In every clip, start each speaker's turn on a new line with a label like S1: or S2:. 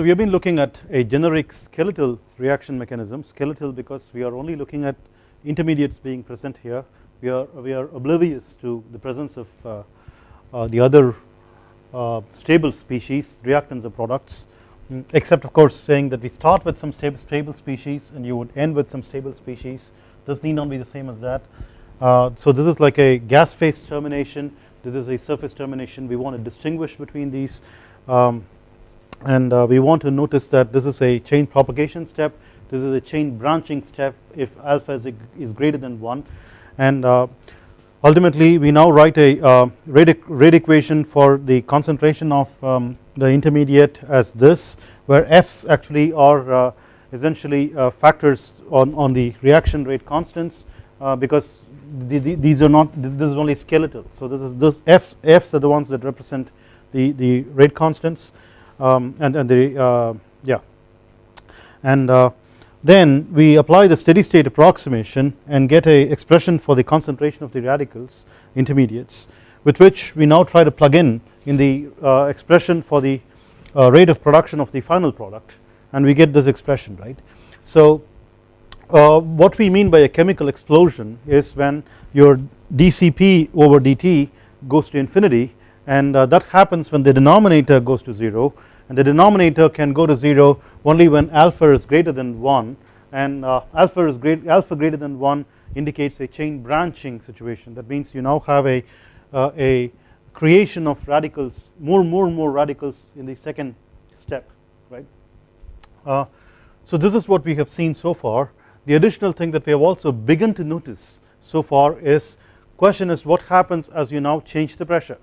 S1: So we have been looking at a generic skeletal reaction mechanism skeletal because we are only looking at intermediates being present here. We are we are oblivious to the presence of uh, uh, the other uh, stable species reactants or products mm, except of course saying that we start with some stable, stable species and you would end with some stable species. This need not be the same as that. Uh, so this is like a gas phase termination. This is a surface termination. We want to distinguish between these. Um, and uh, we want to notice that this is a chain propagation step. This is a chain branching step if alpha is, is greater than 1 and uh, ultimately we now write a uh, rate, rate equation for the concentration of um, the intermediate as this where F's actually are essentially factors on, on the reaction rate constants because the, the, these are not this is only skeletal. So this is this F, F's are the ones that represent the, the rate constants um, and, and the uh, yeah and then we apply the steady state approximation and get a expression for the concentration of the radicals intermediates with which we now try to plug in in the uh, expression for the uh, rate of production of the final product and we get this expression right. So uh, what we mean by a chemical explosion is when your dCp over dt goes to infinity and uh, that happens when the denominator goes to 0 and the denominator can go to 0 only when alpha is greater than 1 and uh, alpha is great alpha greater than 1 indicates a chain branching situation. That means you now have a uh, a creation of radicals more more and more radicals in the second step right? Uh, so this is what we have seen so far. The additional thing that we have also begun to notice so far is question is what happens as you now change the pressure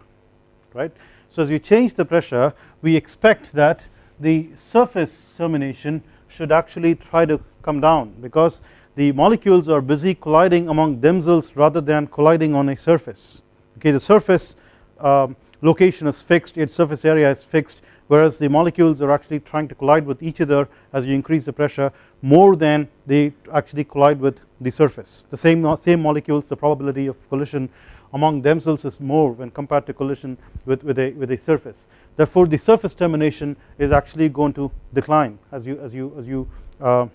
S1: right? So as you change the pressure we expect that the surface termination should actually try to come down because the molecules are busy colliding among themselves rather than colliding on a surface. Okay the surface um, location is fixed its surface area is fixed whereas the molecules are actually trying to collide with each other as you increase the pressure more than they actually collide with the surface. The same same molecules the probability of collision among themselves is more when compared to collision with, with, a, with a surface. Therefore the surface termination is actually going to decline as you as you as you uh,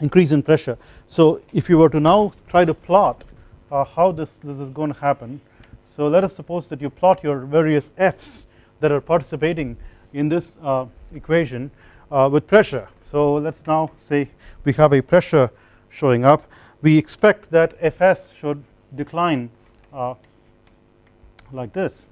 S1: increase in pressure. So if you were to now try to plot uh, how this, this is going to happen so let us suppose that you plot your various F's that are participating in this uh, equation uh, with pressure. So let us now say we have a pressure showing up we expect that Fs should decline like this.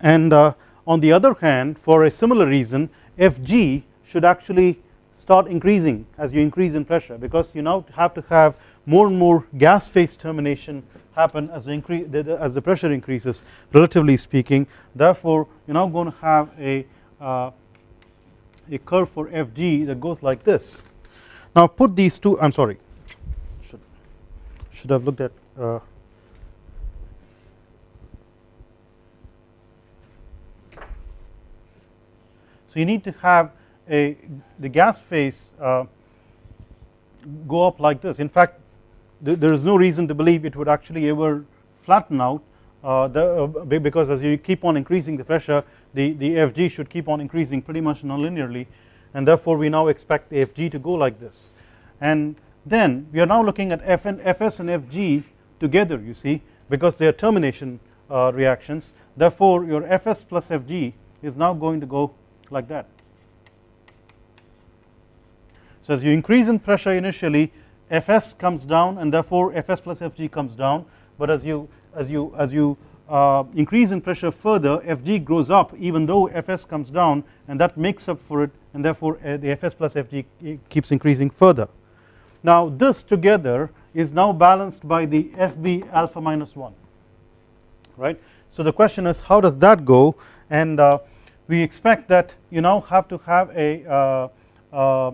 S1: And uh, on the other hand for a similar reason Fg should actually start increasing as you increase in pressure because you now have to have more and more gas phase termination happen as the increase as the pressure increases relatively speaking. Therefore you are now going to have a uh, a curve for Fg that goes like this. Now put these two I am sorry. Should should have looked at uh, So you need to have a the gas phase uh, go up like this. In fact th there is no reason to believe it would actually ever flatten out uh, the, uh, because as you keep on increasing the pressure the, the Fg should keep on increasing pretty much nonlinearly. And therefore we now expect the Fg to go like this. And then we are now looking at Fn, Fs and Fg together you see because they are termination uh, reactions. Therefore your Fs plus Fg is now going to go like that. So as you increase in pressure initially Fs comes down and therefore Fs plus Fg comes down but as you as you as you uh, increase in pressure further Fg grows up even though Fs comes down and that makes up for it and therefore uh, the Fs plus Fg keeps increasing further. Now this together is now balanced by the Fb alpha minus 1 right. So the question is how does that go and uh, we expect that you now have to have a uh, uh,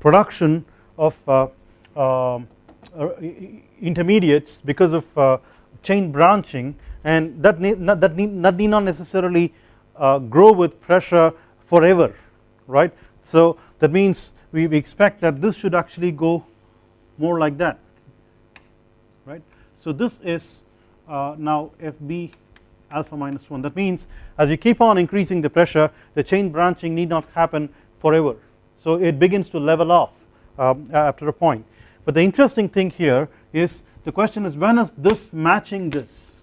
S1: production of uh, um, uh intermediates because of uh, chain branching and that need not, that need, that need not necessarily uh, grow with pressure forever right. So that means we, we expect that this should actually go more like that right. So this is now FB alpha minus 1 that means as you keep on increasing the pressure the chain branching need not happen forever. So it begins to level off um, after a point. But the interesting thing here is the question is when is this matching this?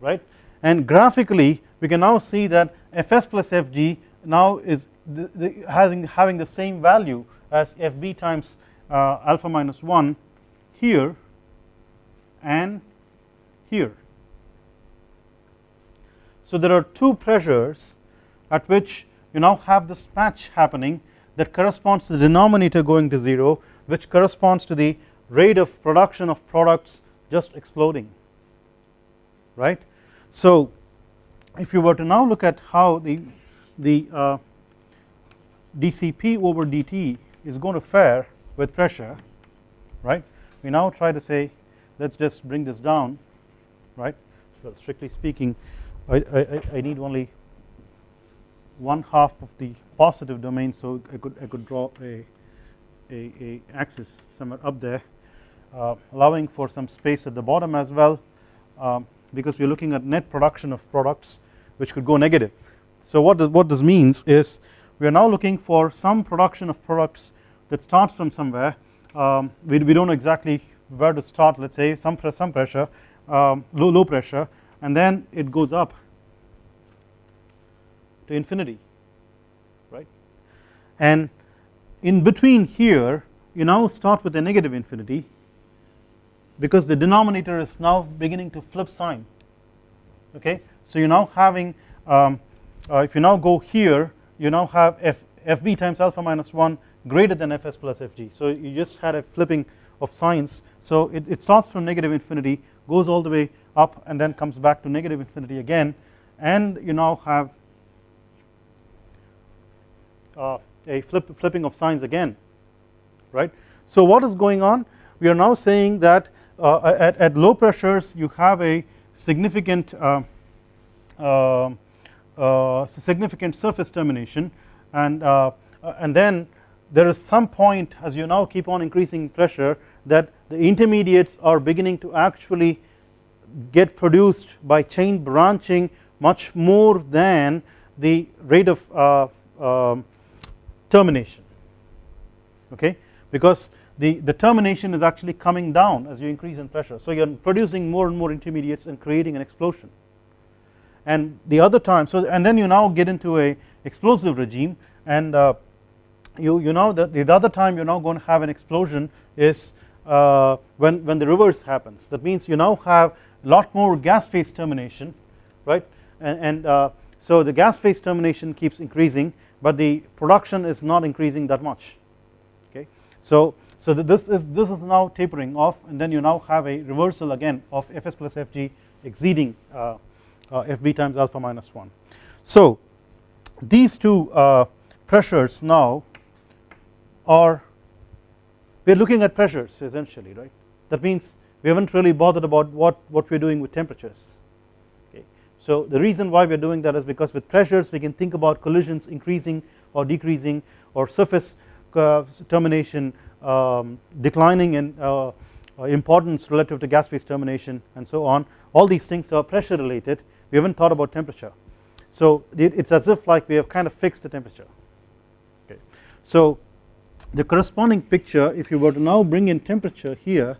S1: Right? And graphically we can now see that fs plus fg now is the, the having having the same value as fb times uh, alpha minus 1 here and here. So there are two pressures at which you now have this match happening that corresponds to the denominator going to 0 which corresponds to the rate of production of products just exploding right. So if you were to now look at how the, the uh, dCp over dt is going to fare with pressure right we now try to say let us just bring this down right so strictly speaking I, I, I need only one half of the positive domain so I could I could draw a a, a axis somewhere up there uh, allowing for some space at the bottom as well um, because we are looking at net production of products which could go negative. So what does, what this means is we are now looking for some production of products that starts from somewhere um, we, we don't know exactly where to start let us say some, some pressure um, low, low pressure and then it goes up to infinity right? And in between here you now start with a negative infinity because the denominator is now beginning to flip sign okay. So you are now having um, uh, if you now go here you now have f fb times alpha minus 1 greater than fs plus fg so you just had a flipping of signs. So it, it starts from negative infinity goes all the way up and then comes back to negative infinity again. And you now have uh, a flip, flipping of signs again right. So what is going on? We are now saying that uh, at, at, low pressures you have a significant uh, uh, uh significant surface termination. And uh, and then there is some point as you now keep on increasing pressure that the intermediates are beginning to actually get produced by chain branching much more than the rate of uh, um, termination. Okay? Because the, the termination is actually coming down as you increase in pressure. So you are producing more and more intermediates and creating an explosion. And the other time so and then you now get into a explosive regime and uh, you you know that the other time you're now going to have an explosion is uh, when when the reverse happens. That means you now have lot more gas phase termination right? And, and uh, so the gas phase termination keeps increasing but the production is not increasing that much okay? So so this is this is now tapering off and then you now have a reversal again of fs plus fg exceeding uh, uh fb times alpha minus 1 so these two uh, pressures now are we are looking at pressures essentially right? That means we haven't really bothered about what, what we are doing with temperatures. Okay. So the reason why we are doing that is because with pressures we can think about collisions increasing or decreasing or surface termination um, declining in uh, uh, importance relative to gas phase termination and so on. All these things are pressure related. We haven't thought about temperature. So it is as if like we have kind of fixed the temperature. Okay. So the corresponding picture if you were to now bring in temperature here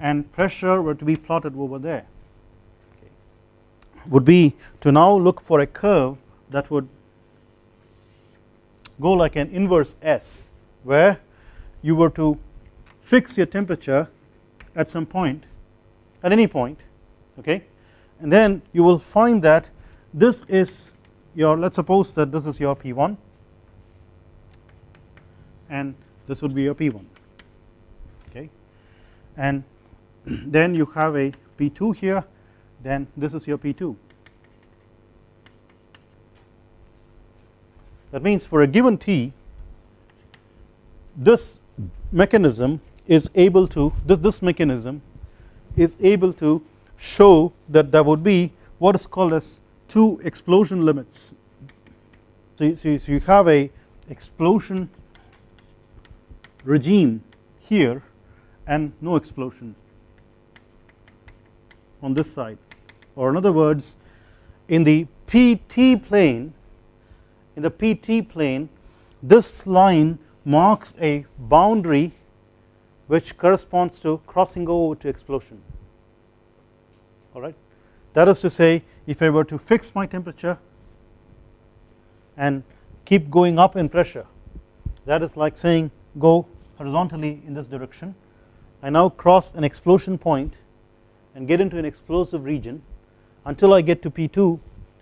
S1: and pressure were to be plotted over there. Okay, would be to now look for a curve that would go like an inverse S where you were to fix your temperature at some point at any point okay? And then you will find that this is your let us suppose that this is your P1 and this would be your P1 okay? And then you have a P2 here. Then this is your P2 that means for a given T this mechanism is able to this this mechanism is able to show that there would be what is called as two explosion limits. So you, so you have a explosion regime here and no explosion on this side. Or in other words in the PT plane in the PT plane this line marks a boundary which corresponds to crossing over to explosion. Alright. That is to say if I were to fix my temperature and keep going up in pressure that is like saying go horizontally in this direction. I now cross an explosion point and get into an explosive region until I get to P2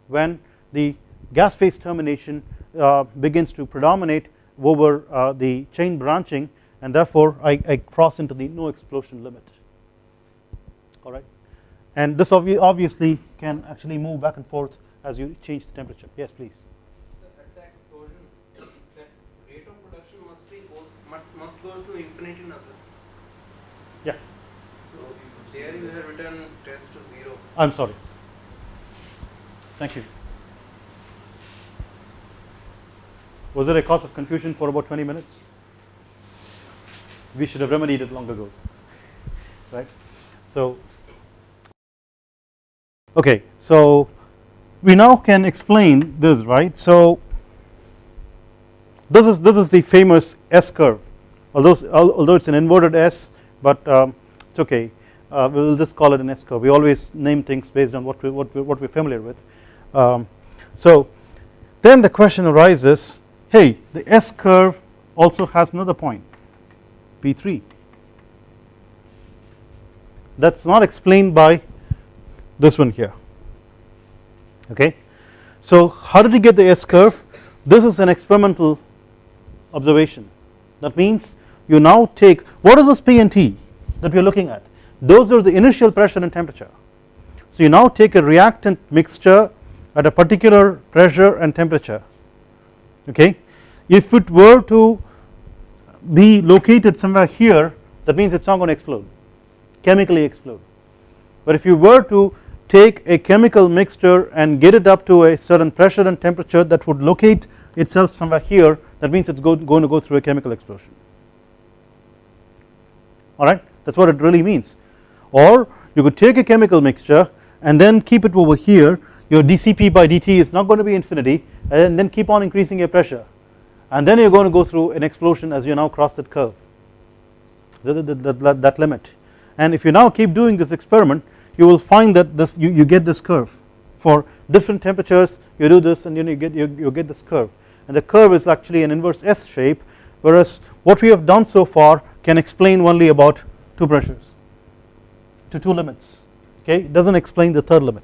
S1: when the gas phase termination uh, begins to predominate over uh, the chain branching and therefore I, I, cross into the no explosion limit. Alright and this obviously can actually move back and forth as you change the temperature. Yes please.
S2: Must go to infinity now sir?
S1: Yeah.
S2: So there you have written tends to zero.
S1: I'm sorry. Thank you. Was there a cause of confusion for about 20 minutes? We should have remedied it long ago right? So okay so we now can explain this right? So this is this is the famous S curve. Although although it's an inverted S but um, it's okay uh, we will just call it an S curve. We always name things based on what we what we what we're familiar with. Um, so then the question arises hey the S curve also has another point P3 that is not explained by this one here. Okay. So how did he get the S curve? This is an experimental observation. That means you now take what is this P and T that we are looking at those are the initial pressure and temperature. So you now take a reactant mixture at a particular pressure and temperature okay? If it were to be located somewhere here that means it is not going to explode chemically explode. But if you were to take a chemical mixture and get it up to a certain pressure and temperature that would locate itself somewhere here that means it is going to go through a chemical explosion. Alright that is what it really means or you could take a chemical mixture and then keep it over here. Your dCp by dt is not going to be infinity and then keep on increasing your pressure. And then you are going to go through an explosion as you now cross that curve. That, that, that, that limit. And if you now keep doing this experiment you will find that this you, you get this curve. For different temperatures you do this and then you get you, you get this curve. And the curve is actually an inverse S shape whereas what we have done so far can explain only about two pressures to two limits okay? It does not explain the third limit.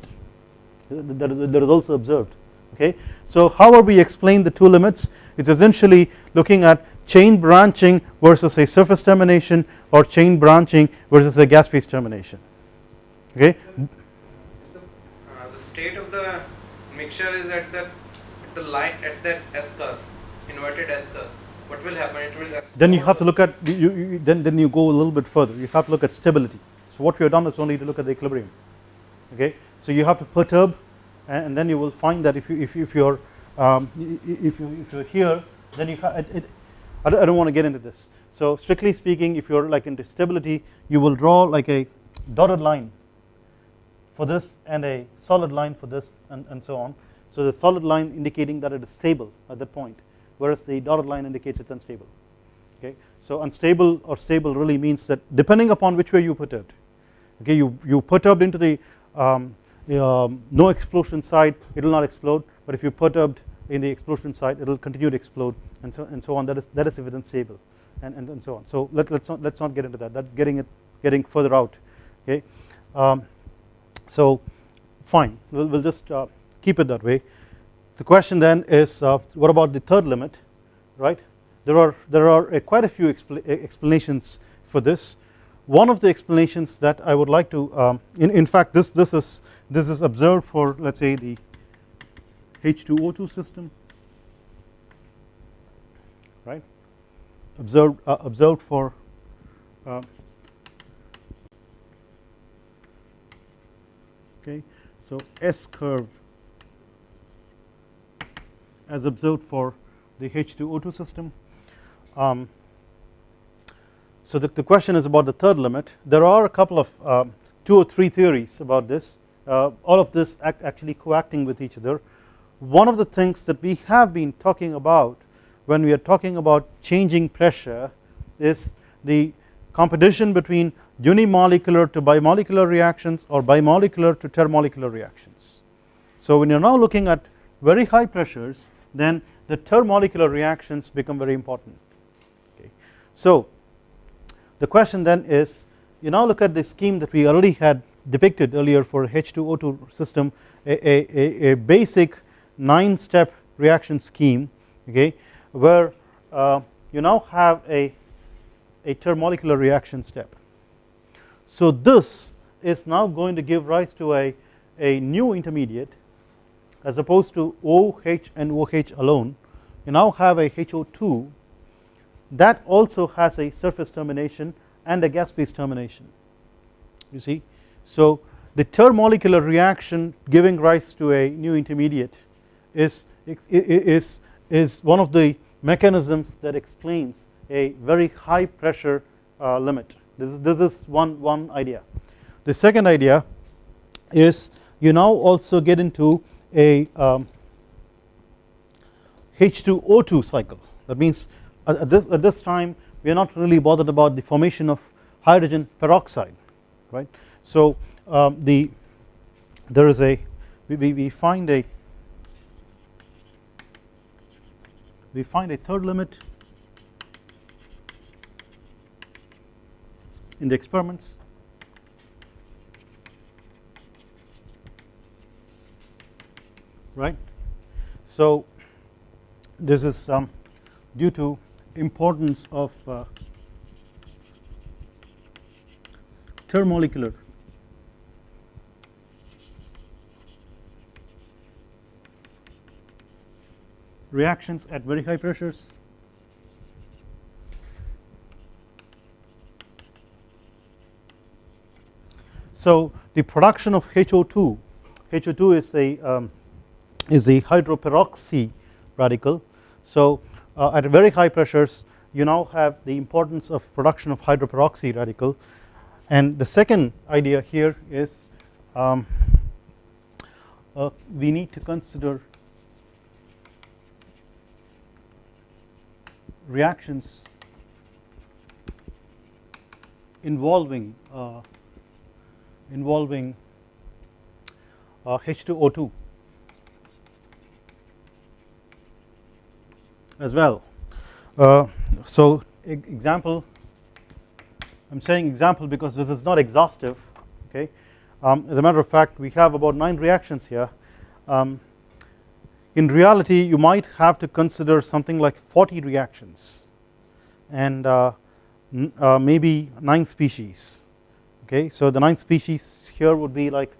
S1: That is, that is also observed okay. So how are we explain the two limits? It is essentially looking at chain branching versus a surface termination or chain branching versus a gas phase termination okay.
S2: The, uh, the state of the mixture is at the at the line at that S curve inverted S curve. What will happen? It will
S1: then you have to look at you, you, then then you go a little bit further. You have to look at stability so what we have done is only to look at the equilibrium. Okay? So you have to perturb and, then you will find that if you if, if you're um, if you if you're here then you it, it, I don't, I don't want to get into this. So strictly speaking if you're like into stability you will draw like a dotted line for this and a solid line for this and, and so on. So the solid line indicating that it is stable at that point whereas the dotted line indicates it's unstable. Okay? So unstable or stable really means that depending upon which way you perturbed okay you you perturbed into the um, um, no explosion side it will not explode. But if you perturbed in the explosion side it will continue to explode and so and so on. That is that is if it's unstable and, and, and so on. So let, let's not let's not get into that. That's getting it getting further out okay? Um, so fine. We'll, we'll just uh, keep it that way. The question then is uh, what about the third limit right? There are there are quite a few expl explanations for this one of the explanations that I would like to um, in, in fact this this is this is observed for let us say the H2O2 system right? Observed uh, observed for uh, okay so S curve as observed for the H2O2 system. Um, so the, the question is about the third limit there are a couple of uh, two or three theories about this uh, all of this act actually coacting with each other. One of the things that we have been talking about when we are talking about changing pressure is the competition between unimolecular to bimolecular reactions or bimolecular to termolecular reactions. So when you are now looking at very high pressures then the termolecular reactions become very important okay. So the question then is you now look at the scheme that we already had depicted earlier for H2O2 system a, a, a basic 9 step reaction scheme okay where uh, you now have a, a termolecular reaction step. So this is now going to give rise to a, a new intermediate as opposed to OH and OH alone you now have a HO2 that also has a surface termination and a gas phase termination you see. So the termolecular reaction giving rise to a new intermediate is, is, is one of the mechanisms that explains a very high pressure uh, limit this is, this is one, one idea. The second idea is you now also get into a um, H2O2 cycle that means at this, at this time we are not really bothered about the formation of hydrogen peroxide right. So um, the there is a we, we find a we find a third limit in the experiments right. So this is um, due to importance of uh, termolecular reactions at very high pressures So the production of HO2, HO2 is a um, is a hydroperoxy radical. So at very high pressures you now have the importance of production of hydroperoxy radical. And the second idea here is um, uh, we need to consider reactions involving uh, involving uh, H2O2 as well. Uh, so example I am saying example because this is not exhaustive okay. Um, as a matter of fact we have about 9 reactions here. Um, in reality you might have to consider something like 40 reactions and uh, uh, maybe 9 species okay. So the 9 species here would be like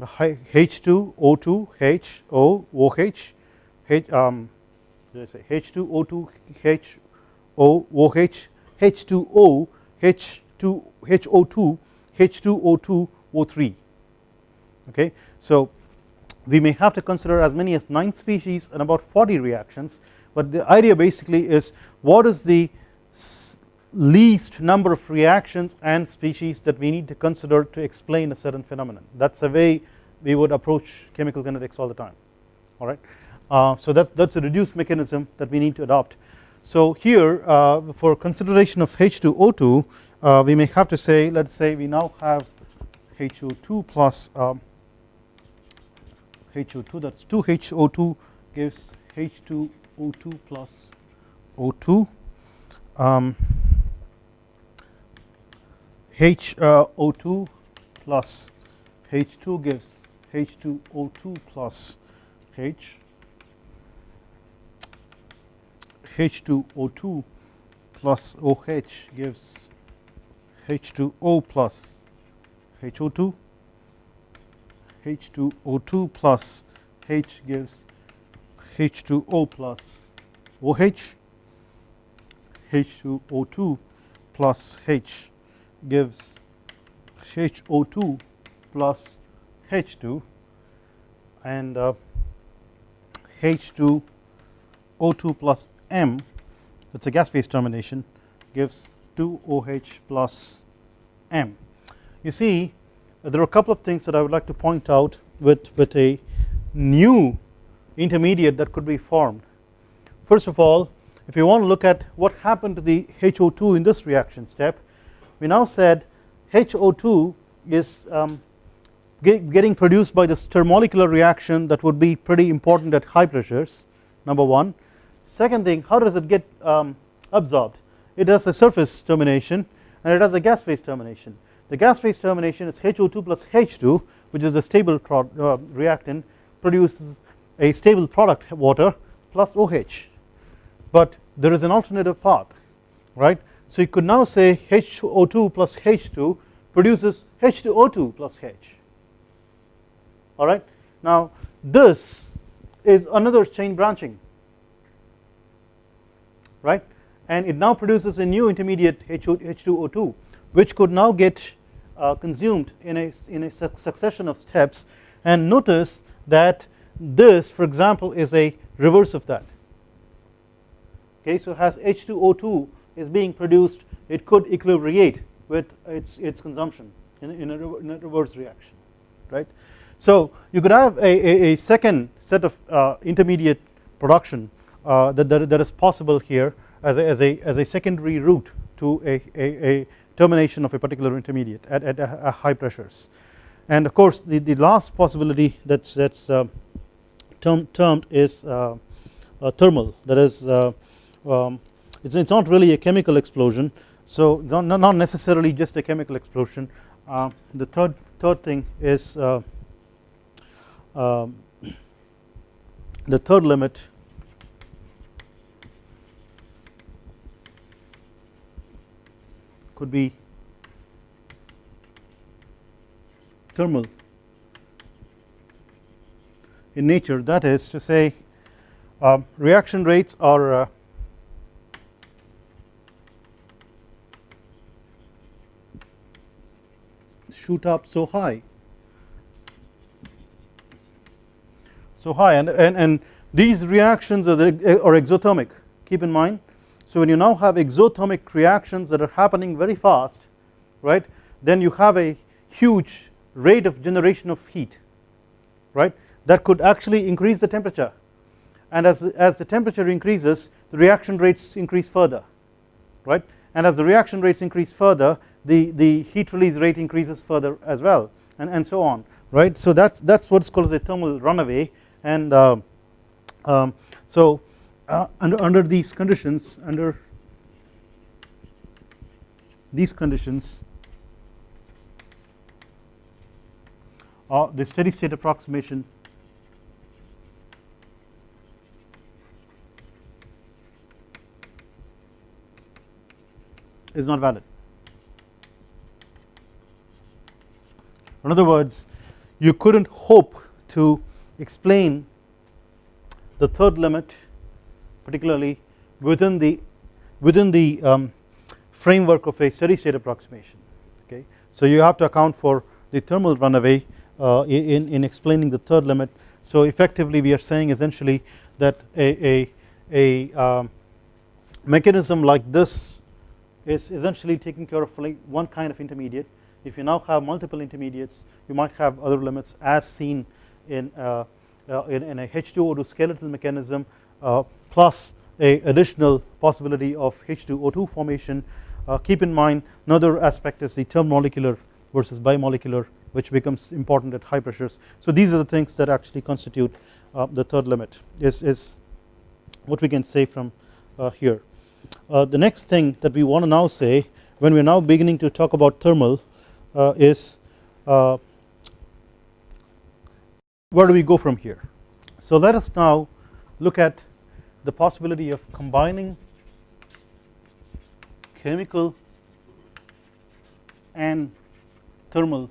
S1: H2 O2 H O OH H um, say? H2O2 H O OH H2O H2 HO2 H2O2 O3 okay. So we may have to consider as many as 9 species and about 40 reactions but the idea basically is what is the least number of reactions and species that we need to consider to explain a certain phenomenon. That is a way we would approach chemical kinetics all the time. Alright. Uh, so that that's a reduced mechanism that we need to adopt. So here uh, for consideration of H2O2 uh, we may have to say let us say we now have HO2 plus um, HO2 that is 2 HO2 gives H2O2 plus O2 um, HO2 uh, plus H2 gives H2O2 plus H H2O2 plus OH gives H2O plus HO2 H2O2 plus H gives H2O plus OH H2O2 plus H gives HO2 plus H2 and uh, H2O2 plus M it is a gas phase termination gives 2 OH plus M. You see there are a couple of things that I would like to point out with, with a new intermediate that could be formed. First of all if you want to look at what happened to the HO2 in this reaction step we now said HO2 is um, get, getting produced by this termolecular reaction that would be pretty important at high pressures number one. Second thing how does it get um, absorbed? It has a surface termination and it has a gas phase termination. The gas phase termination is HO2 plus H2 which is the stable uh, reactant produces a stable product water plus OH but there is an alternative path right. So you could now say HO2 plus H2 produces H2O2 plus H. Alright. Now this is another chain branching right? And it now produces a new intermediate H2O2 which could now get uh, consumed in a, in a succession of steps. And notice that this for example is a reverse of that. Okay so as H2O2 is being produced it could equilibrate with its its consumption in, in, a, in a reverse reaction right? So you could have a, a, a second set of uh, intermediate production uh, that, that, that is possible here as a, as a, as a secondary route to a, a, a termination of a particular intermediate at, at, at high pressures. And of course the, the last possibility that's that's uh, term, termed is uh, uh, thermal. That is uh, um, it's, it's not really a chemical explosion. So not, not necessarily just a chemical explosion. Uh, the third third thing is uh, um, the third limit could be thermal in nature. That is to say uh, reaction rates are uh, shoot up so high. So high. And, and, and these reactions are, the, are exothermic. Keep in mind so when you now have exothermic reactions that are happening very fast right then you have a huge rate of generation of heat right that could actually increase the temperature. And as, as the temperature increases the reaction rates increase further right? And as the reaction rates increase further the, the heat release rate increases further as well and, and so on right. So that's that's what's called as a thermal runaway. And uh, um, so uh, under, under these conditions under these conditions uh, the steady state approximation is not valid. In other words you could not hope to explain the third limit particularly within the within the um, framework of a steady state approximation okay. So you have to account for the thermal runaway uh, in, in explaining the third limit so effectively we are saying essentially that a, a, a um, mechanism like this is essentially taking care of like one kind of intermediate if you now have multiple intermediates you might have other limits as seen in, uh, uh, in, in, a H2O2 skeletal mechanism plus a additional possibility of H2O2 formation. Uh, keep in mind another aspect is the termolecular versus bimolecular which becomes important at high pressures. So these are the things that actually constitute uh, the third limit is, is what we can say from uh, here. The next thing that we want to now say when we are now beginning to talk about thermal uh, is uh, where do we go from here. So let us now look at the possibility of combining chemical and thermal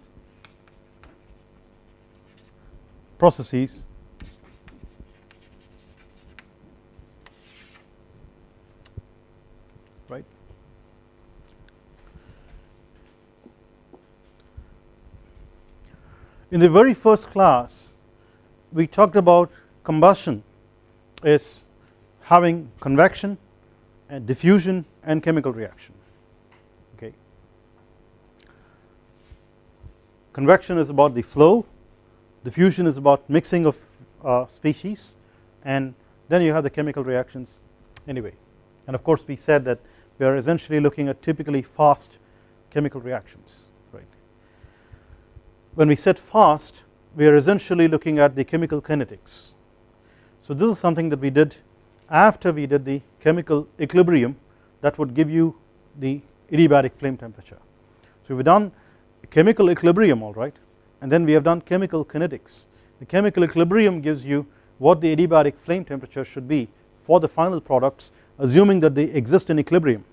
S1: processes Right. In the very first class we talked about combustion is having convection and diffusion and chemical reaction okay. convection is about the flow diffusion is about mixing of uh, species and then you have the chemical reactions anyway and of course we said that we are essentially looking at typically fast chemical reactions right. When we said fast we are essentially looking at the chemical kinetics. So this is something that we did after we did the chemical equilibrium that would give you the adiabatic flame temperature. So we have done chemical equilibrium alright and then we have done chemical kinetics. The chemical equilibrium gives you what the adiabatic flame temperature should be for the final products assuming that they exist in equilibrium.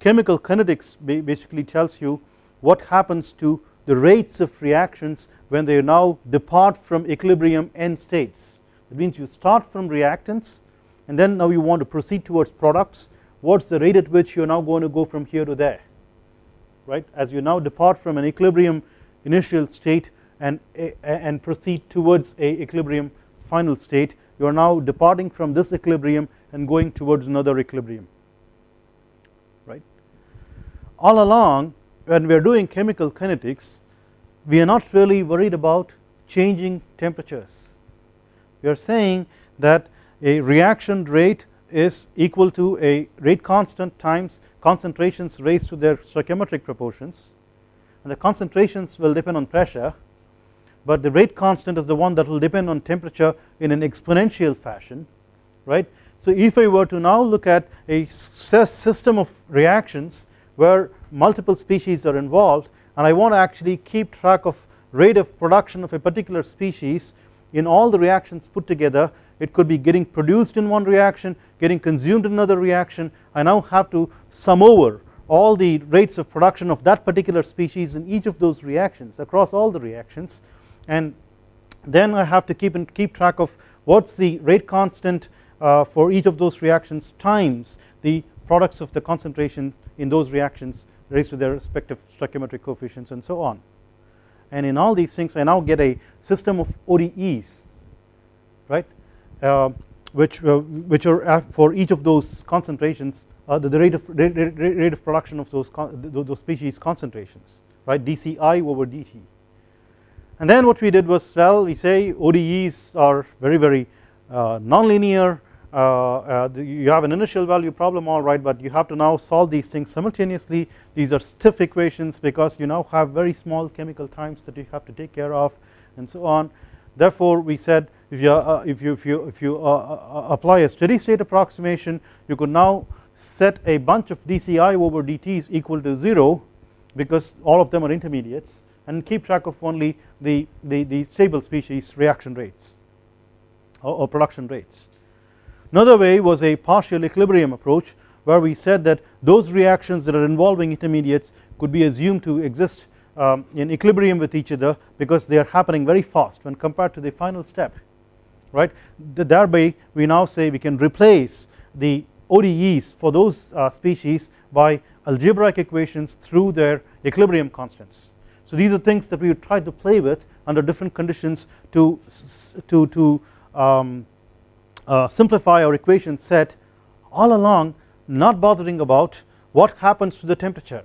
S1: Chemical kinetics basically tells you what happens to the rates of reactions when they now depart from equilibrium end states. That means you start from reactants and then now you want to proceed towards products. What is the rate at which you are now going to go from here to there? Right? As you now depart from an equilibrium initial state and, eh, eh, and proceed towards a equilibrium final state you are now departing from this equilibrium and going towards another equilibrium. Right. All along when we are doing chemical kinetics we are not really worried about changing temperatures we are saying that a reaction rate is equal to a rate constant times concentrations raised to their stoichiometric proportions and the concentrations will depend on pressure but the rate constant is the one that will depend on temperature in an exponential fashion right. So if I were to now look at a system of reactions where multiple species are involved and I want to actually keep track of rate of production of a particular species in all the reactions put together it could be getting produced in one reaction getting consumed in another reaction. I now have to sum over all the rates of production of that particular species in each of those reactions across all the reactions. And then I have to keep and keep track of what is the rate constant uh, for each of those reactions times the products of the concentration in those reactions raised to their respective stoichiometric coefficients and so on and in all these things I now get a system of ODEs right? Uh, which uh, which are for each of those concentrations uh, the, the, rate of rate, rate of production of those those species concentrations right? Dci over dt and then what we did was well we say ODEs are very very uh, nonlinear uh, uh, you have an initial value problem alright but you have to now solve these things simultaneously. These are stiff equations because you now have very small chemical times that you have to take care of and so on. Therefore we said if you uh, if you if you if you apply a steady state approximation you could now set a bunch of dci over dt's equal to 0 because all of them are intermediates and keep track of only the, the, the stable species reaction rates or, or production rates Another way was a partial equilibrium approach where we said that those reactions that are involving intermediates could be assumed to exist um, in equilibrium with each other because they are happening very fast when compared to the final step right thereby we now say we can replace the ODEs for those uh, species by algebraic equations through their equilibrium constants. So these are things that we would try to play with under different conditions to to to um, uh, simplify our equation set all along not bothering about what happens to the temperature.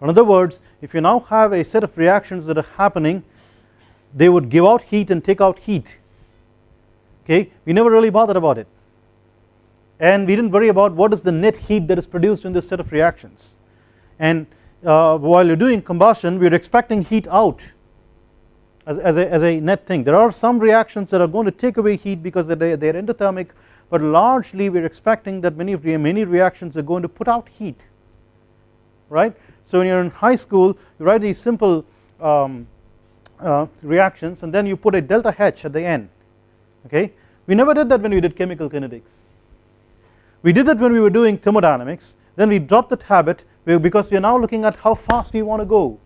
S1: In other words if you now have a set of reactions that are happening they would give out heat and take out heat. Okay? We never really bothered about it. And we didn't worry about what is the net heat that is produced in this set of reactions. And uh, while you are doing combustion we are expecting heat out as, as, a, as a net thing. There are some reactions that are going to take away heat because they, they are endothermic but largely we are expecting that many, many reactions are going to put out heat right. So when you are in high school you write these simple um, uh, reactions and then you put a delta H at the end okay. We never did that when we did chemical kinetics. We did that when we were doing thermodynamics then we dropped that habit because we are now looking at how fast we want to go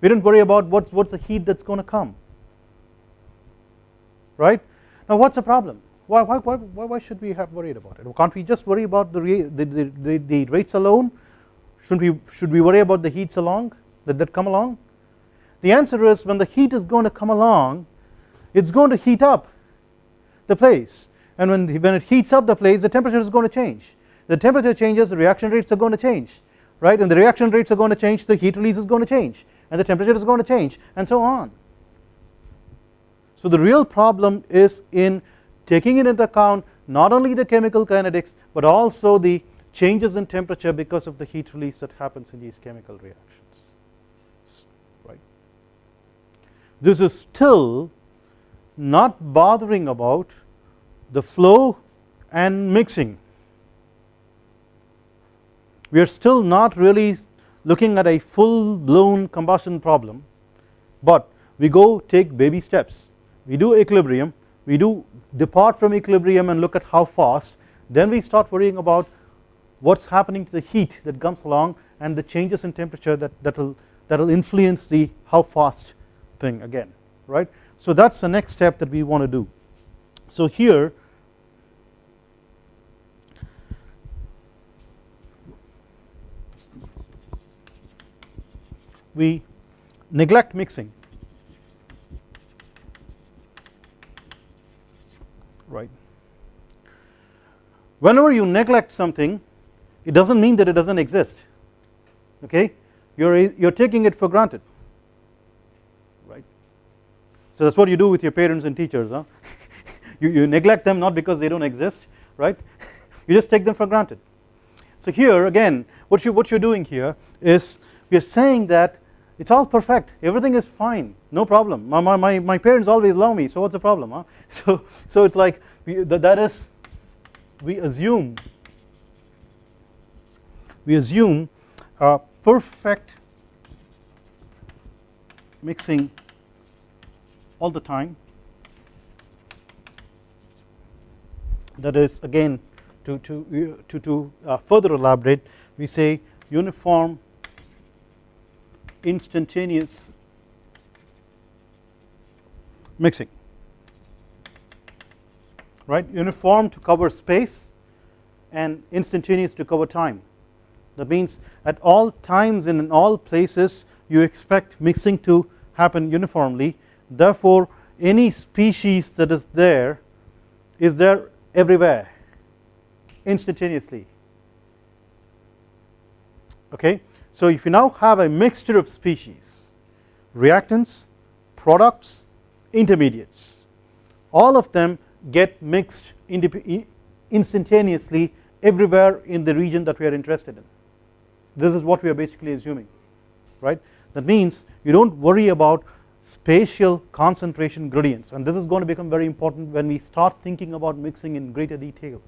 S1: we didn't worry about what's, what's the heat that's going to come right. Now what is the problem? Why, why, why, why should we have worried about it? Can't we just worry about the, the, the, the, the rates alone? Shouldn't we should we worry about the heats along that, that come along? The answer is when the heat is going to come along it's going to heat up the place. And when, when it heats up the place the temperature is going to change. The temperature changes the reaction rates are going to change right? And the reaction rates are going to change the heat release is going to change and the temperature is going to change and so on. So the real problem is in taking into account not only the chemical kinetics but also the changes in temperature because of the heat release that happens in these chemical reactions. Right. This is still not bothering about the flow and mixing. We are still not really looking at a full blown combustion problem but we go take baby steps we do equilibrium we do depart from equilibrium and look at how fast then we start worrying about what is happening to the heat that comes along and the changes in temperature that that will that will influence the how fast thing again right. So that is the next step that we want to do. So here we neglect mixing right. Whenever you neglect something it does not mean that it does not exist okay you are you are taking it for granted right. So that is what you do with your parents and teachers huh you, you neglect them not because they do not exist right you just take them for granted. So here again what you what you are doing here is we are saying that it is all perfect. Everything is fine. No problem. My, my, my parents always love me so what is the problem huh? So so it is like we, that, that is we assume we assume a perfect mixing all the time. That is again to to to, to uh, further elaborate we say uniform instantaneous mixing. Right? Uniform to cover space and instantaneous to cover time. That means at all times and in all places you expect mixing to happen uniformly. Therefore any species that is there is there everywhere instantaneously. Okay so if you now have a mixture of species reactants products intermediates all of them get mixed instantaneously everywhere in the region that we are interested in. This is what we are basically assuming right? That means you do not worry about spatial concentration gradients and this is going to become very important when we start thinking about mixing in greater detail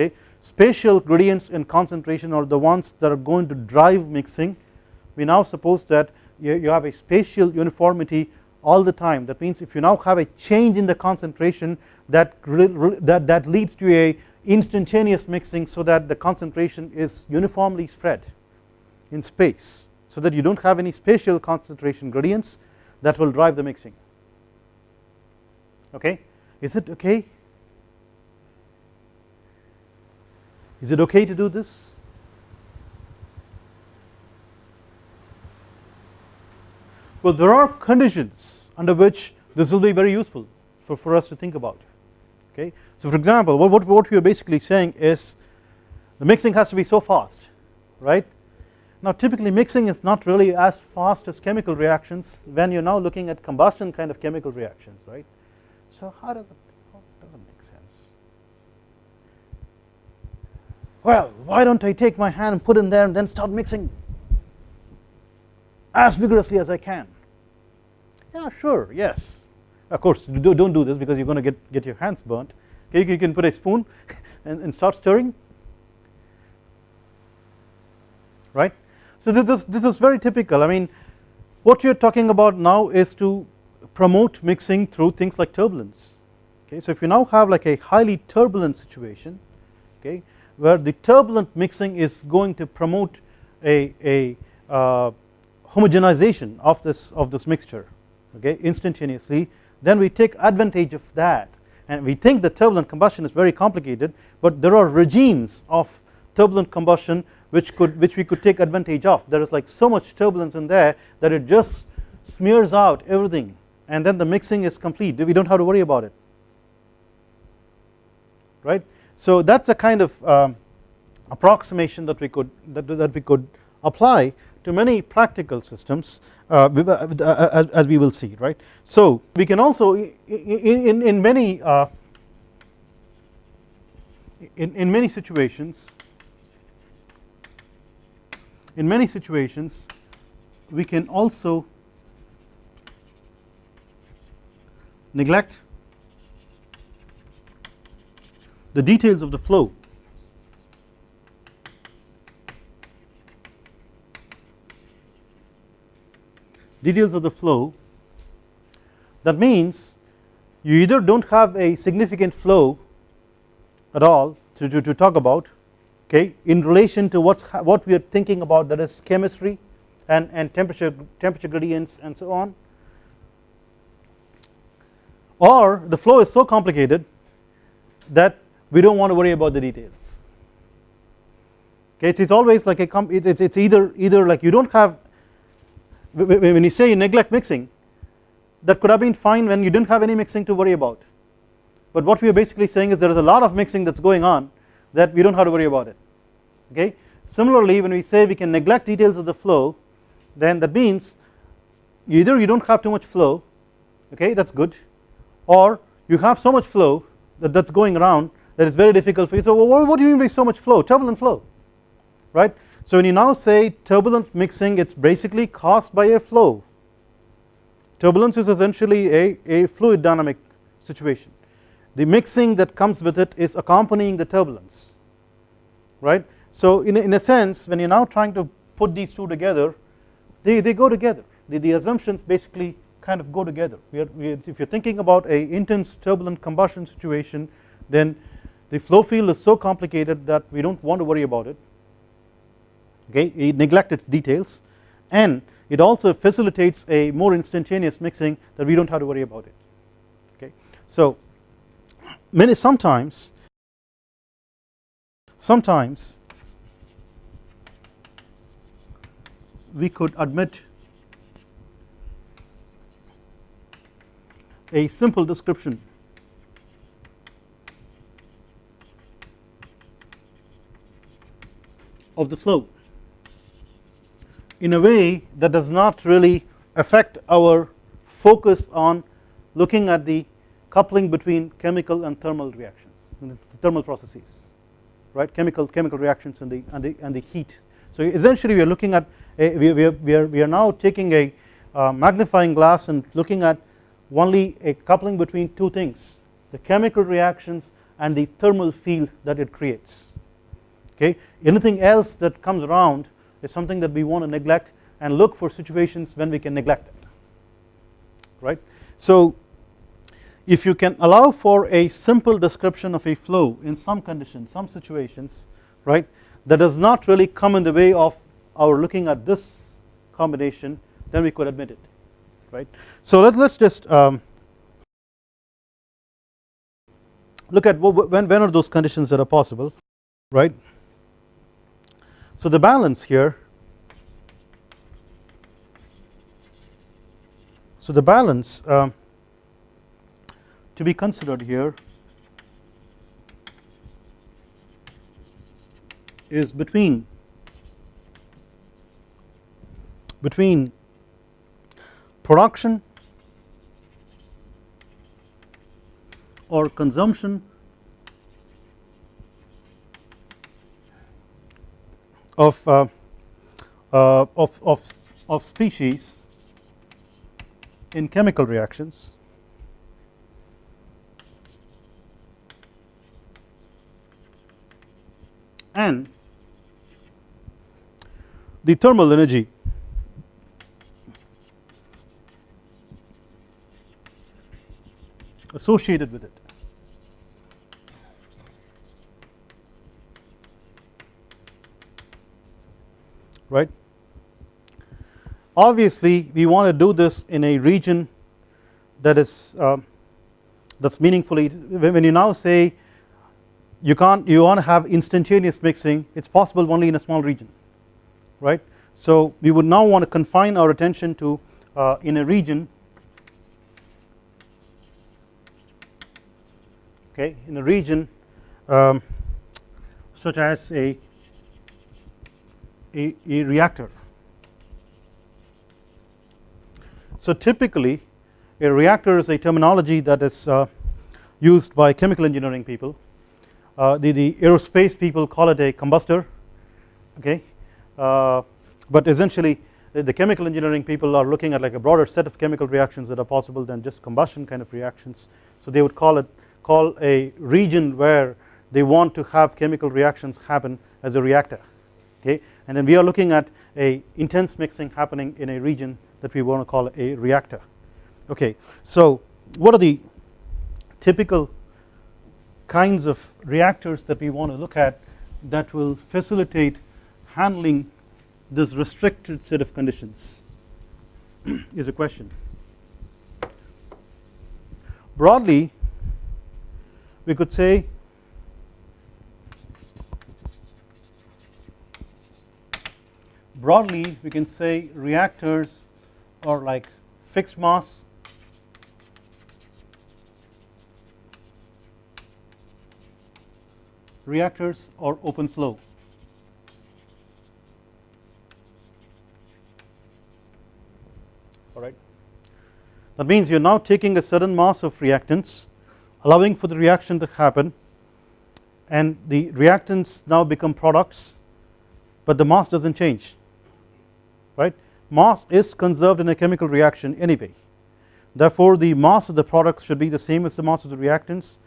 S1: okay spatial gradients in concentration are the ones that are going to drive mixing. We now suppose that you, have a spatial uniformity all the time. That means if you now have a change in the concentration that that, that leads to a instantaneous mixing so that the concentration is uniformly spread in space. So that you do not have any spatial concentration gradients that will drive the mixing. Okay? Is it okay Is it okay to do this? Well there are conditions under which this will be very useful for, for us to think about okay. So for example what, what, what we are basically saying is the mixing has to be so fast right. Now typically mixing is not really as fast as chemical reactions when you are now looking at combustion kind of chemical reactions right. So how does it well why don't I take my hand and put in there and then start mixing as vigorously as I can? Yeah sure yes. Of course do, not do this because you are going to get, get your hands burnt. Okay you can put a spoon and, and start stirring. Right? So this, this, this is very typical. I mean what you are talking about now is to promote mixing through things like turbulence. Okay so if you now have like a highly turbulent situation okay where the turbulent mixing is going to promote a, a uh, homogenization of this of this mixture okay instantaneously then we take advantage of that. And we think that turbulent combustion is very complicated but there are regimes of turbulent combustion which could which we could take advantage of. There is like so much turbulence in there that it just smears out everything and then the mixing is complete. We do not have to worry about it. Right so that is a kind of um, approximation that we could that, that we could apply to many practical systems uh, as, as, we will see right. So we can also in, in, in many uh, in, in many situations in many situations we can also neglect the details of the flow. Details of the flow. That means you either do not have a significant flow at all to, to, to talk about okay in relation to what's what we are thinking about that is chemistry and, and temperature temperature gradients and so on. Or the flow is so complicated that we do not want to worry about the details. Okay it's, it's always like a it's, it's either either like you don't have when you say you neglect mixing that could have been fine when you didn't have any mixing to worry about. But what we are basically saying is there is a lot of mixing that is going on that we do not have to worry about it. Okay. Similarly when we say we can neglect details of the flow then that means either you do not have too much flow okay that is good or you have so much flow that that is going around that is very difficult for you. So what, do you mean by so much flow? Turbulent flow right? So when you now say turbulent mixing it is basically caused by a flow. Turbulence is essentially a, a fluid dynamic situation. The mixing that comes with it is accompanying the turbulence right. So in a, in a sense when you are now trying to put these two together they, they go together. The, the assumptions basically kind of go together. We are, we are, if you are thinking about a intense turbulent combustion situation then the flow field is so complicated that we do not want to worry about it okay it neglect its details and it also facilitates a more instantaneous mixing that we do not have to worry about it okay. So many sometimes sometimes we could admit a simple description of the flow. In a way that does not really affect our focus on looking at the coupling between chemical and thermal reactions thermal processes right? Chemical chemical reactions and the and the and the heat. So essentially we are looking at a, we, we, are, we are we are now taking a uh, magnifying glass and looking at only a coupling between two things the chemical reactions and the thermal field that it creates okay anything else that comes around is something that we want to neglect and look for situations when we can neglect it right so if you can allow for a simple description of a flow in some conditions some situations right that does not really come in the way of our looking at this combination then we could admit it right. So let us just um, look at when, when are those conditions that are possible right. So the balance here so the balance um, to be considered here is between between production or consumption of, uh, uh, of, of, of species in chemical reactions. And the thermal energy associated with it right? Obviously we want to do this in a region that is uh, that's meaningfully when you now say you can't you want to have instantaneous mixing it's possible only in a small region right? So we would now want to confine our attention to uh, in a region okay in a region um, such as a, a, a reactor. So typically a reactor is a terminology that is uh, used by chemical engineering people. Uh, the, the aerospace people call it a combustor okay? Uh, but essentially the, the, chemical engineering people are looking at like a broader set of chemical reactions that are possible than just combustion kind of reactions. So they would call it call a region where they want to have chemical reactions happen as a reactor okay? And then we are looking at a intense mixing happening in a region that we want to call a reactor okay? So what are the typical kinds of reactors that we want to look at that will facilitate handling this restricted set of conditions? Is a question. Broadly we could say broadly we can say reactors are like fixed mass. Reactors or open flow. Alright that means you are now taking a certain mass of reactants allowing for the reaction to happen and the reactants now become products but the mass does not change right? Mass is conserved in a chemical reaction anyway. Therefore the mass of the products should be the same as the mass of the reactants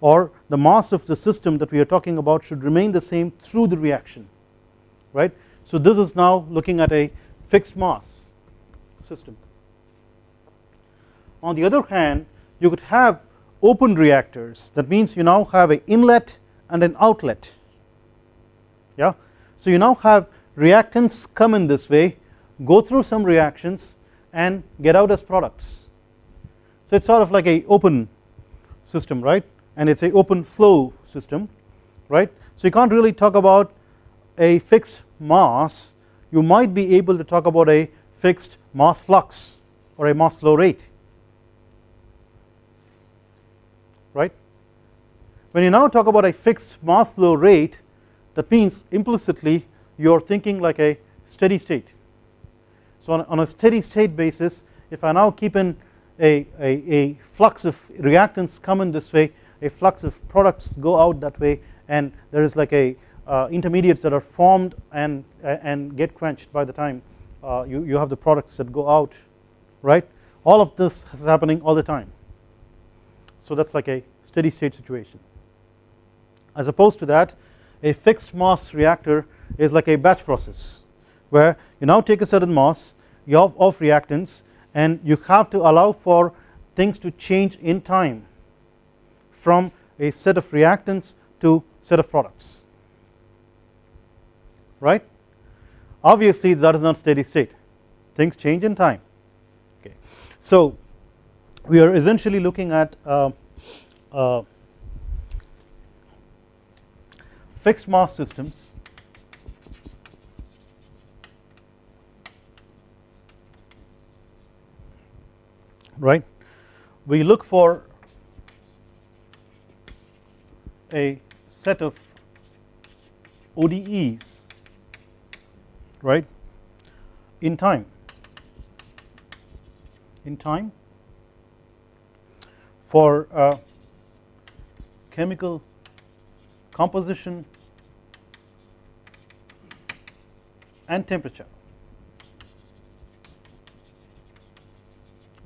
S1: or the mass of the system that we are talking about should remain the same through the reaction right? So this is now looking at a fixed mass system. On the other hand you could have open reactors. That means you now have an inlet and an outlet. Yeah? So you now have reactants come in this way go through some reactions and get out as products. So it's sort of like a open system right? And it's a open flow system right? So you can't really talk about a fixed mass. You might be able to talk about a fixed mass flux or a mass flow rate right? When you now talk about a fixed mass flow rate that means implicitly you are thinking like a steady state so on, on a steady state basis if I now keep in a, a, a flux of reactants come in this way a flux of products go out that way and there is like a uh, intermediates that are formed and and get quenched by the time uh, you, you have the products that go out right? All of this is happening all the time. So that is like a steady state situation. As opposed to that a fixed mass reactor is like a batch process where you now take a certain mass of, of reactants and you have to allow for things to change in time from a set of reactants to set of products. Right? Obviously that is not steady state. Things change in time. Okay. So we are essentially looking at uh, uh, fixed mass systems right? We look for a set of ODEs right? In time. In time for uh, chemical composition and temperature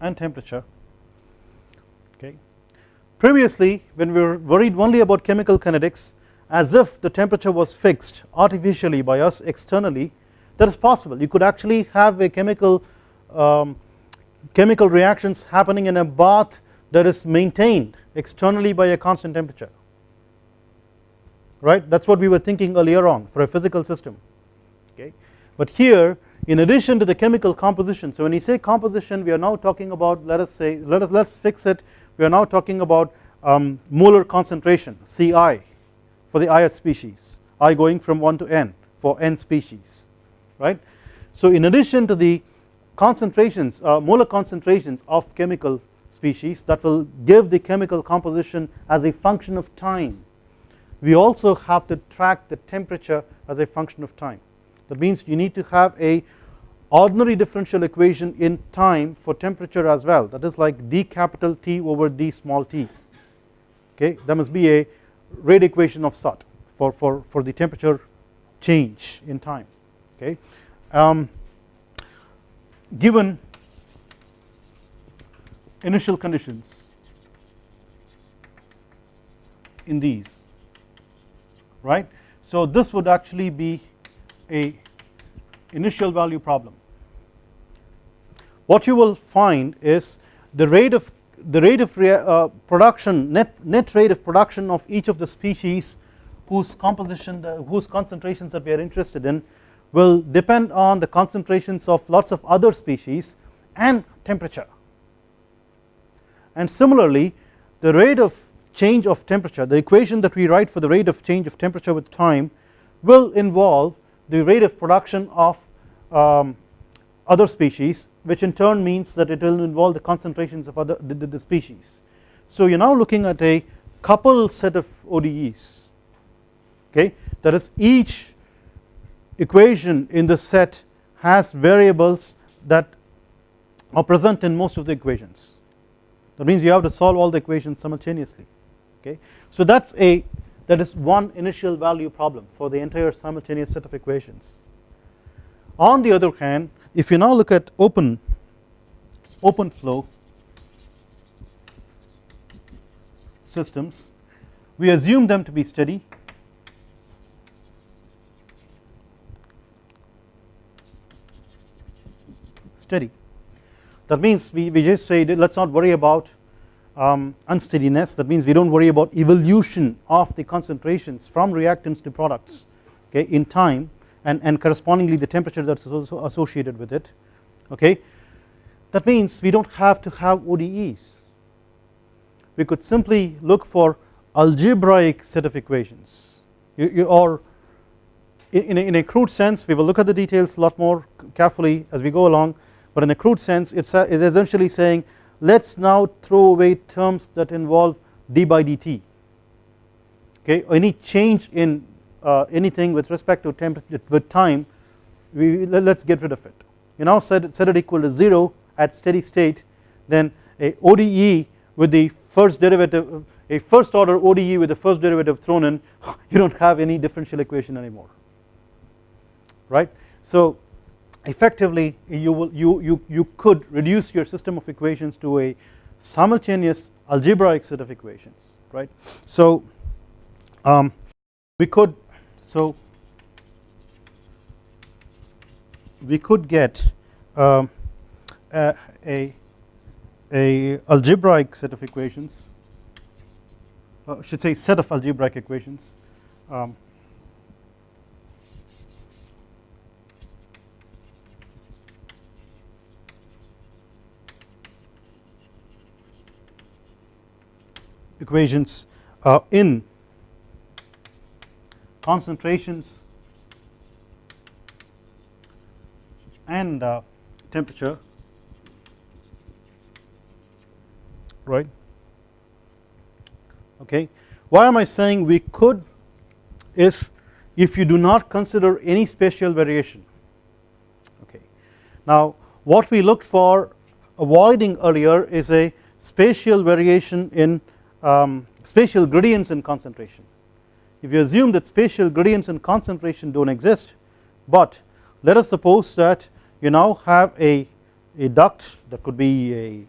S1: and temperature. Okay. Previously when we were worried only about chemical kinetics as if the temperature was fixed artificially by us externally that is possible. You could actually have a chemical um, chemical reactions happening in a bath that is maintained externally by a constant temperature. Right? That is what we were thinking earlier on for a physical system. Okay. But here in addition to the chemical composition so when we say composition we are now talking about let us say let us let's fix it. We are now talking about um, molar concentration Ci for the ith species. I going from 1 to n for n species right? So in addition to the concentrations uh, molar concentrations of chemical species that will give the chemical composition as a function of time we also have to track the temperature as a function of time that means you need to have a ordinary differential equation in time for temperature as well. That is like d capital T over d small t. Okay? That must be a rate equation of sort for, for, for the temperature change in time. Okay? Um, given initial conditions in these right? So this would actually be a initial value problem. What you will find is the rate of the rate of uh, production net net rate of production of each of the species whose composition the, whose concentrations that we are interested in will depend on the concentrations of lots of other species and temperature. And similarly the rate of change of temperature the equation that we write for the rate of change of temperature with time will involve the rate of production of um, other species which in turn means that it will involve the concentrations of other the, the, the species. So you are now looking at a coupled set of ODEs okay? That is each equation in the set has variables that are present in most of the equations. That means you have to solve all the equations simultaneously okay? So that is a that is one initial value problem for the entire simultaneous set of equations. On the other hand if you now look at open open flow systems we assume them to be steady. Steady. That means we, we just say let us not worry about um, unsteadiness. That means we do not worry about evolution of the concentrations from reactants to products okay in time and, and correspondingly the temperature that is also associated with it okay. That means we do not have to have ODEs we could simply look for algebraic set of equations. You, you, or in a, in a crude sense we will look at the details a lot more carefully as we go along but in a crude sense it is essentially saying let us now throw away terms that involve d by dt. Okay any change in uh, anything with respect to temperature with time we let us get rid of it. You now set it, set it equal to 0 at steady state then a ODE with the first derivative a first order ODE with the first derivative thrown in you do not have any differential equation anymore. Right. So effectively you will you, you, you could reduce your system of equations to a simultaneous algebraic set of equations right. So um, we could so we could get um, a, a, a, algebraic set of equations uh, should say set of algebraic equations um, equations uh, in. Concentrations and uh, temperature right? Okay. Why am I saying we could is if you do not consider any spatial variation. Okay. Now what we looked for avoiding earlier is a spatial variation in um, spatial gradients in concentration. If you assume that spatial gradients in concentration do not exist but let us suppose that you now have a, a duct that could be a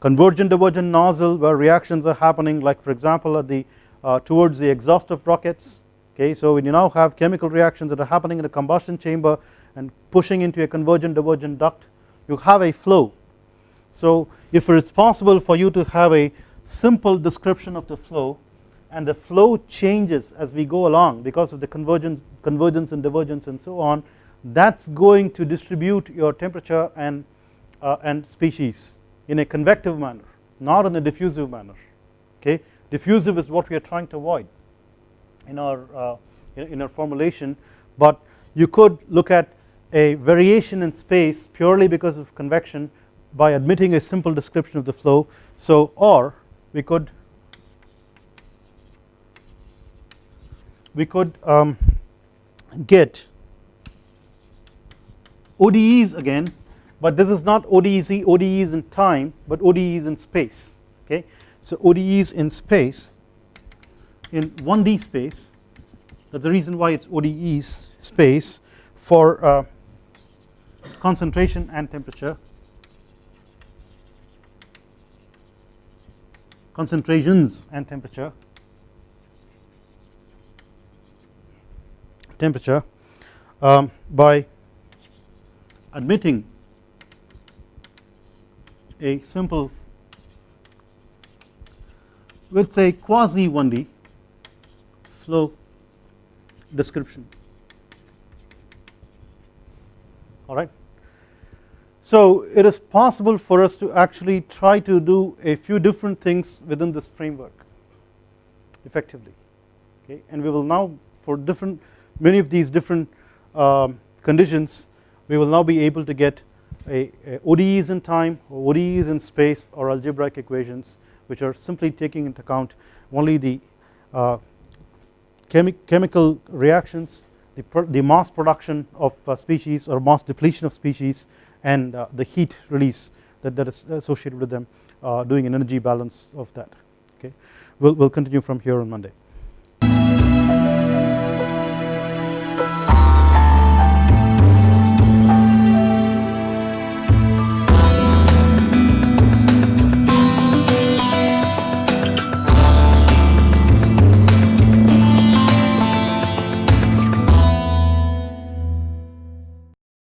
S1: convergent divergent nozzle where reactions are happening like for example at the uh, towards the exhaust of rockets. Okay so when you now have chemical reactions that are happening in a combustion chamber and pushing into a convergent divergent duct you have a flow. So if it is possible for you to have a simple description of the flow and the flow changes as we go along because of the convergence convergence and divergence and so on. That is going to distribute your temperature and uh, and species in a convective manner not in a diffusive manner okay? Diffusive is what we are trying to avoid in our uh, in our formulation but you could look at a variation in space purely because of convection by admitting a simple description of the flow. So or we could we could um, get ODEs again but this is not ODEs, ODEs in time but ODEs in space okay. So ODEs in space in 1D space that is the reason why it is ODEs space for uh, concentration and temperature concentrations and temperature temperature um, by admitting a simple with say quasi 1D flow description alright. So it is possible for us to actually try to do a few different things within this framework effectively okay? And we will now for different many of these different um, conditions we will now be able to get a, a ODEs in time or ODEs in space or algebraic equations which are simply taking into account only the uh, chemi chemical reactions the, the mass production of uh, species or mass depletion of species and uh, the heat release that, that is associated with them uh, doing an energy balance of that okay. We'll, we'll continue from here on Monday.